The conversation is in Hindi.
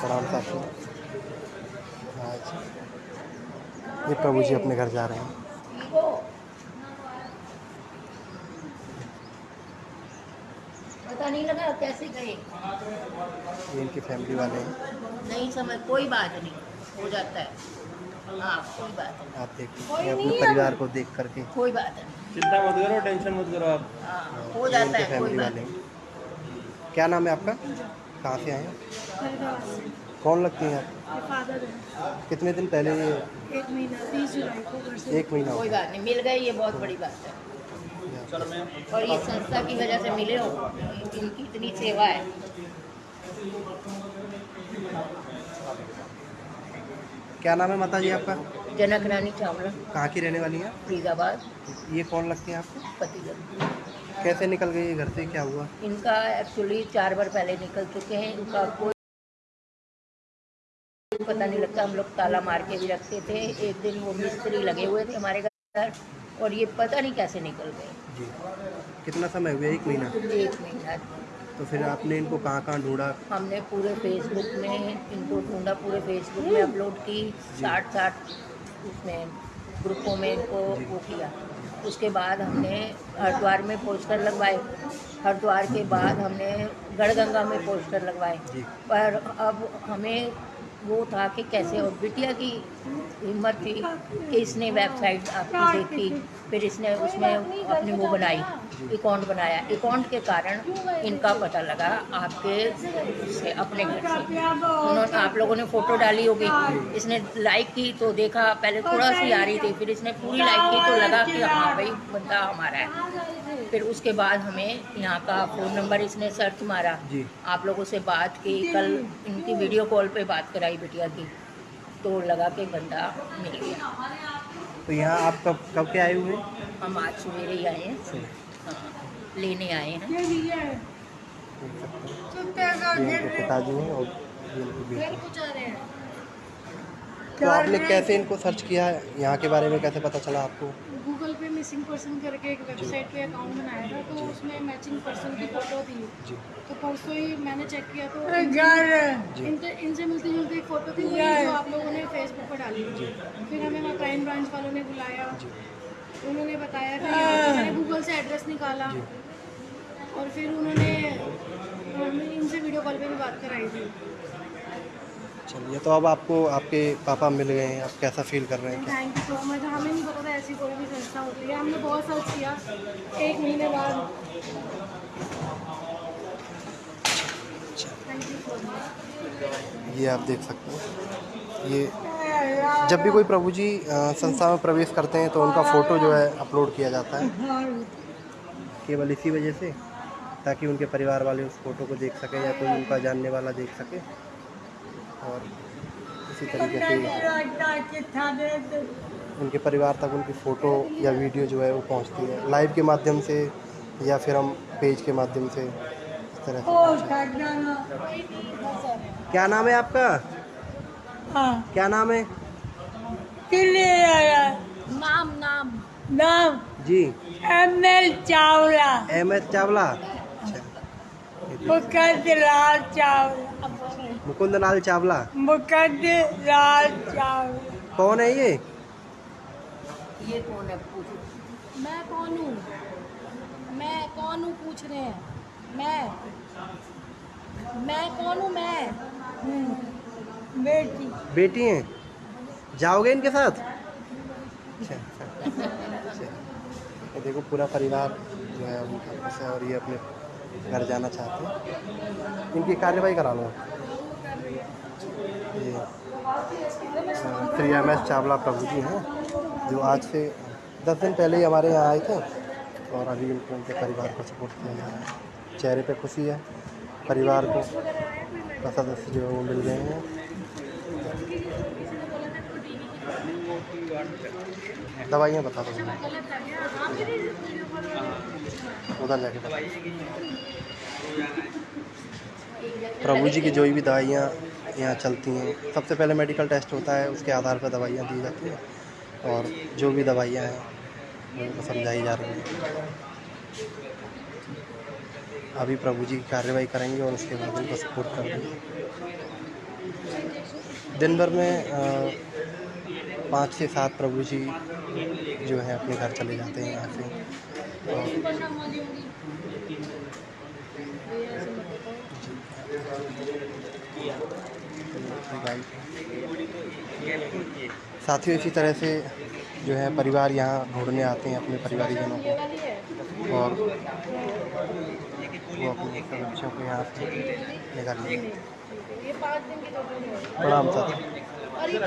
प्रणाम साथियों आज ये प्रभु जी अपने घर जा रहे हैं। पता नहीं लगा कैसे गए। ये इनकी फैमिली वाले हैं। नहीं समझ कोई बात नहीं हो जाता है। हाँ कोई बात नहीं। आप देखिए अपने परिवार को देख करके। कोई बात नहीं। चिंता मत करो टेंशन मत करो आप। हाँ हो जाता है कोई फैमिली बात वाले नहीं। क्या नाम है आपका? कहाँ से आए हैं? कौन लगती हैं आप? फादर है। कितने दिन पहले ये एक महीना तीस जुलाई को घर से। एक महीना कोई बात नहीं मिल गए ये बहुत बड़ी बात है। और ये संस्था की वजह से मिले हो? इनकी इतनी सेवा है। क्या नाम है माता जी आपका? जनक रानी चावला। कहाँ की रहने वाली हैं फरीदाबाद। ये कौन लगती हैं आपको? पतिगढ़ कैसे निकल गई घर से? क्या हुआ? इनका एक्चुअली चार बार पहले निकल चुके हैं। इनका कोई पता नहीं लगता। हम लोग ताला मार के भी रखते थे। एक दिन वो मिस्त्री लगे हुए थे हमारे घर और ये पता नहीं कैसे निकल गए। जी। कितना समय हुआ? एक महीना? एक महीना। तो फिर आपने इनको कहाँ कहाँ ढूंढा? हमने पूरे फेसबुक में इनको ढूंढा पूरे फेसबुक में अपलोड की। साठ साठ उसमें ग्रुपों में इनको वो किया। उसके बाद हमने हरिद्वार में पोस्टर लगवाए। हरिद्वार के बाद हमने गढ़गंगा में पोस्टर लगवाए। पर अब हमें वो था कि कैसे और बिटिया की हिम्मत थी कि इसने वेबसाइट आपकी देखी फिर इसने उसमें अपनी वो बनाई अकाउंट बनाया। अकाउंट के कारण इनका पता लगा आपके से अपने घर से। उन्होंने आप लोगों ने फ़ोटो डाली होगी। इसने लाइक की तो देखा पहले थोड़ा सी आ रही थी फिर इसने पूरी लाइक की तो लगा कि हाँ भाई बंदा हमारा है। फिर उसके बाद हमें यहाँ का फ़ोन नंबर इसने सर्च मारा। जी। आप लोगों से बात की कल इनकी वीडियो कॉल पे बात कराई बिटिया की तो लगा के बंदा मिल गया। तो यहाँ आप कब कब के आए हुए? हम आज सवेरे ही आए हैं। हाँ, लेने आए हैं। पिताजी और तो आपने कैसे इनको सर्च किया? है यहाँ के बारे में कैसे पता चला आपको? पे मिसिंग पर्सन करके एक वेबसाइट पे अकाउंट बनाया था तो उसमें मैचिंग पर्सन की फ़ोटो थी। तो परसों ही मैंने चेक किया तो इनसे इनसे मिलती जुलती एक फ़ोटो थी वही जो आप लोगों ने फेसबुक पर डाली। फिर हमें वहाँ क्राइम ब्रांच वालों ने बुलाया। उन्होंने बताया कि मैंने गूगल से एड्रेस निकाला। और फिर उन्होंने हमें इनसे वीडियो कॉल पर भी बात कराई थी। चलिए तो अब आपको आपके पापा मिल गए हैं आप कैसा फील कर रहे हैं? थैंक यू सो मच हमें नहीं पता था ऐसी कोई भी संस्था होती है। हमने बहुत सर्च किया। एक महीने बाद। यू आप देख सकते हैं। ये जब भी कोई प्रभु जी संस्था में प्रवेश करते हैं तो उनका फ़ोटो जो है अपलोड किया जाता है। केवल इसी वजह से ताकि उनके परिवार वाले उस फ़ोटो को देख सकें या कोई उनका जानने वाला देख सके। और इसी तरीके से उनके परिवार तक उनकी फ़ोटो या वीडियो जो है वो पहुँचती है। लाइव के माध्यम से या फिर हम पेज के माध्यम से इस तरह से क्या नाम है आपका? हाँ। क्या नाम है? नाम नाम। नाम? जी। M L Chawla. M S Chawla? अच्छा। चावला। मुकुंद लाल चावला। मुकुंद लाल चावला। कौन है ये? ये कौन है? पूछो। मैं कौन हूँ? मैं कौन हूँ? पूछ रहे हैं। मैं। मैं कौन हूँ? मैं। बेटी। बेटी हैं? जाओगे इनके साथ? अच्छा अच्छा। ये देखो पूरा परिवार जो है उनका और ये अपने घर जाना चाहते हैं। इनकी कार्रवाई करा लो। ये श्री एम एस चावला प्रभु जी हैं, जो आज से दस दिन पहले ही हमारे यहाँ आए थे और अभी उनको, उनके परिवार को सपोर्ट किया जा रहा है। चेहरे पे खुशी है, परिवार को सदस्य जो है वो मिल गए हैं। दवाइयाँ बता दो। उधर जाके प्रभु जी की जो भी दवाइयाँ यहाँ चलती हैं, सबसे पहले मेडिकल टेस्ट होता है, उसके आधार पर दवाइयाँ दी जाती हैं और जो भी दवाइयाँ हैं, उनको समझाई जा रही हैं। अभी प्रभु जी की कार्रवाई करेंगे और उसके बाद उनको सपोर्ट कर देंगे। दिन भर में पाँच से सात प्रभु जी जो है अपने घर चले जाते हैं यहाँ से। और प्रणाम वाली होंगी ये ऐसे मत बताओ। साथियों इसी तरह से जो है परिवार यहाँ ढूँढने आते हैं अपने परिवारजनों को। और वो अपने बच्चों को यहाँ से निकाल तो प्रणाम ये